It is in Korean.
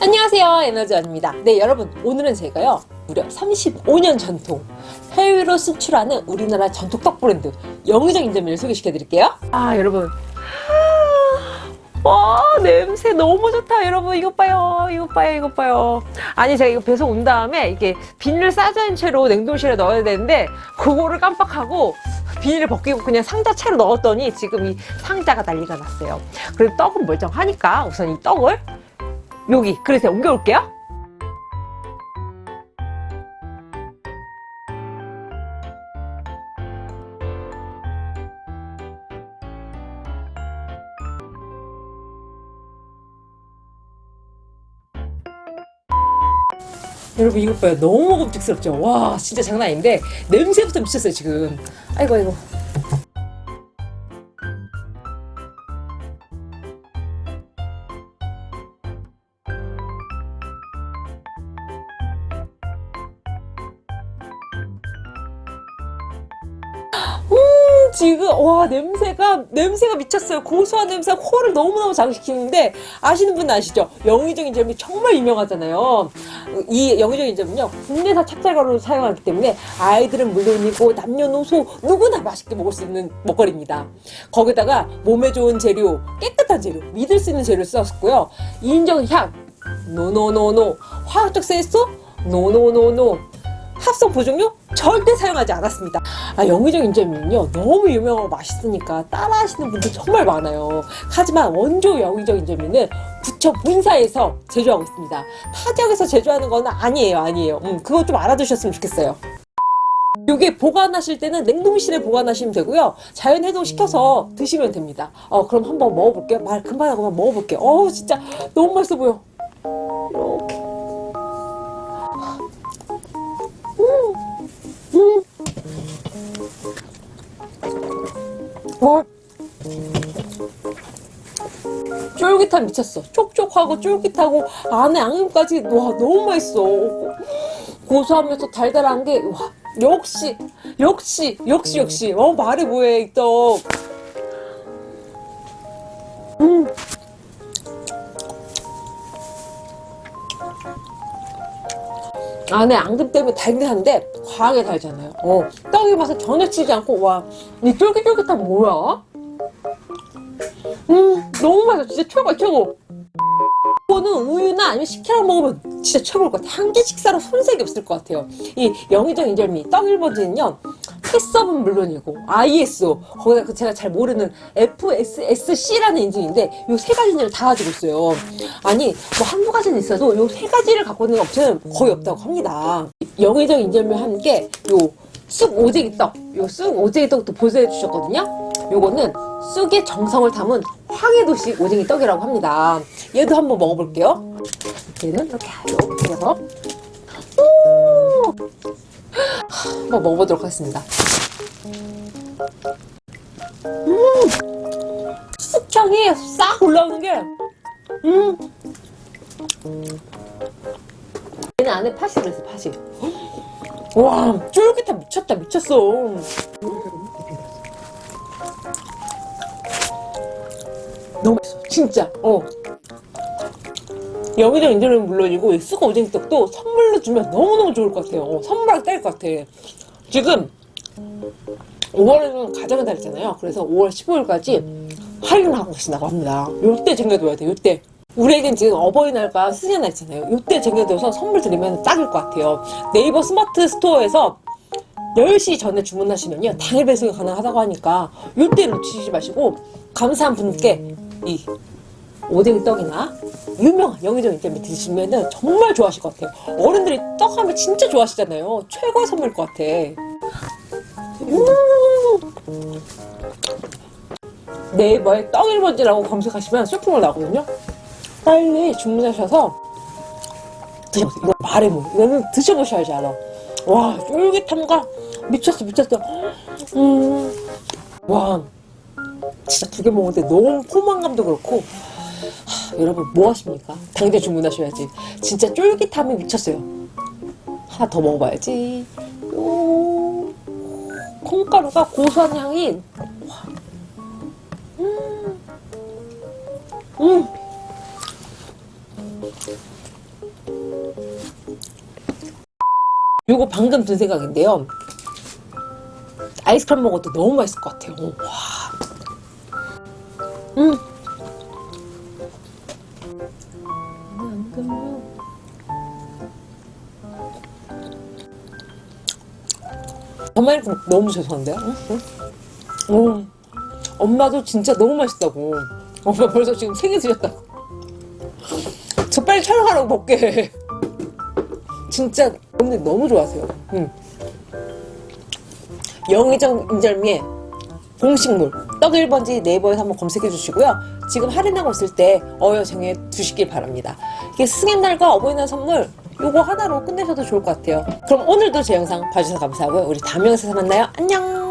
안녕하세요 에너지원입니다. 네 여러분 오늘은 제가요 무려 35년 전통 해외로 수출하는 우리나라 전통 떡 브랜드 영의정 인절미를 소개시켜 드릴게요. 아 여러분. 와 냄새 너무 좋다 여러분. 이것 봐요 이것 봐요 이것 봐요. 아니 제가 이거 배송 온 다음에 이게 비닐을 싸진 채로 냉동실에 넣어야 되는데 그거를 깜빡하고 비닐을 벗기고 그냥 상자 채로 넣었더니 지금 이 상자가 난리가 났어요. 그리고 떡은 멀쩡하니까 우선 이 떡을 여기 그릇에 옮겨올게요. 여러분 이것 봐요. 너무 먹음직스럽죠? 와 진짜 장난 아닌데 냄새부터 미쳤어요 지금. 아이고 아이고 지금 와 냄새가 냄새가 미쳤어요. 고소한 냄새가 코를 너무너무 자극시키는데 아시는 분 아시죠? 영의정 인절미 정말 유명하잖아요. 이 영의정 인절미는요 국내산 찹쌀가루를 사용하기 때문에 아이들은 물론이고 남녀노소 누구나 맛있게 먹을 수 있는 먹거리입니다. 거기다가 몸에 좋은 재료 깨끗한 재료 믿을 수 있는 재료를 썼고요. 인공 향 no no no no. 화학적 색소? no no no no 합성 보존료 절대 사용하지 않았습니다. 아, 영의정 인절미는요 너무 유명하고 맛있으니까 따라하시는 분들 정말 많아요. 하지만 원조 영의정 인절미는 부천 본사에서 제조하고 있습니다. 타 지역에서 제조하는 건 아니에요, 아니에요. 음, 그거 좀 알아두셨으면 좋겠어요. 요게 보관하실 때는 냉동실에 보관하시면 되고요. 자연 해동 시켜서 드시면 됩니다. 어, 그럼 한번 먹어볼게요. 말 금방 하고 한번 먹어볼게요. 어우 진짜 너무 맛있어 보여. 이렇게. 와 쫄깃함 미쳤어. 촉촉하고 쫄깃하고 안에 앙금까지 와 너무 맛있어. 고소하면서 달달한 게 와 역시 역시 역시 역시. 어 말이 뭐해 이떡. 음. 안에 앙금 때문에 달긴 한데 과하게 달잖아요. 어, 떡의 맛을 전혀 치지 않고 와 이 쫄깃쫄깃한 뭐야? 음 너무 맛있어. 진짜 최고 최고. 이거는 우유나 아니면 식혜랑 먹으면 진짜 최고일 것 같아요 한개 식사로 손색이 없을 것 같아요. 이 영의정 인절미 떡 1번지는요 패서은 물론이고 ISO 거기다 그 제가 잘 모르는 FSSC라는 인증인데 이세 가지 인증을 다 가지고 있어요 아니 뭐 한두 가지는 있어도 이세 가지를 갖고 있는 업체는 거의 없다고 합니다 영의정 인절미 함께 요 쑥 오제기 떡, 요 쑥 오제기 떡도 보조해 주셨거든요. 요거는 쑥의 정성을 담은 황해도식 오징이 떡이라고 합니다. 얘도 한번 먹어볼게요. 얘는 이렇게 이렇게 해서 한번 먹어보도록 하겠습니다. 음, 쑥향이 싹 올라오는 게 음. 얘는 안에 팥이 들어있어 팥이 와 쫄깃해. 미쳤다 미쳤어. 너무 맛있어. 진짜. 어 여기저기 인절미는 물론이고 수거 오징이떡도 선물로 주면 너무너무 좋을 것 같아요. 어, 선물하기 딱일 것 같아. 지금 5월에는 가정의 달이잖아요. 그래서 5월 15일까지 할인을 하고 계신다고 합니다. 요때 챙겨둬야 돼 요때. 우리에겐 지금 어버이날과 스승의날 있잖아요. 요때 챙겨둬서 선물 드리면 딱일 것 같아요. 네이버 스마트 스토어에서 10시 전에 주문하시면요 당일 배송이 가능하다고 하니까 요때 놓치지 마시고 감사한 분께 이 오뎅 떡이나 유명한 영의정 인절미 드시면 정말 좋아하실 것 같아요. 어른들이 떡 하면 진짜 좋아하시잖아요. 최고의 선물일 것 같아. 음. 네이버에 떡 1번지라고 검색하시면 쇼핑몰 나오거든요. 빨리 주문하셔서 드셔보세요. 이거 말해 뭐. 이거는 드셔보셔야지 알아. 와 쫄깃함과 미쳤어 미쳤어. 음와 진짜 두 개 먹었는데 너무 포만감도 그렇고 하, 여러분 뭐 하십니까 당장 주문하셔야지 진짜 쫄깃함이 미쳤어요 하나 더 먹어봐야지 요 콩가루가 고소한 향이 음. 음. 요거 방금 든 생각인데요. 아이스크림 먹어도 너무 맛있을 것 같아요. 와. 음. 정말 너무 죄송한데요? 응? 응? 음. 엄마도 진짜 너무 맛있다고. 엄마 벌써 지금 세개 드셨다고. 저 빨리 촬영하라고 해. 진짜 언니 너무 좋아하세요. 응. 영의정 인절미의 공식물 떡 1 번지 네이버에서 한번 검색해 주시고요. 지금 할인하고 있을 때 어여쟁에 두시길 바랍니다. 이게 승연날과 어버이날 선물 요거 하나로 끝내셔도 좋을 것 같아요. 그럼 오늘도 제 영상 봐주셔서 감사하고요. 우리 다음 영상에서 만나요. 안녕!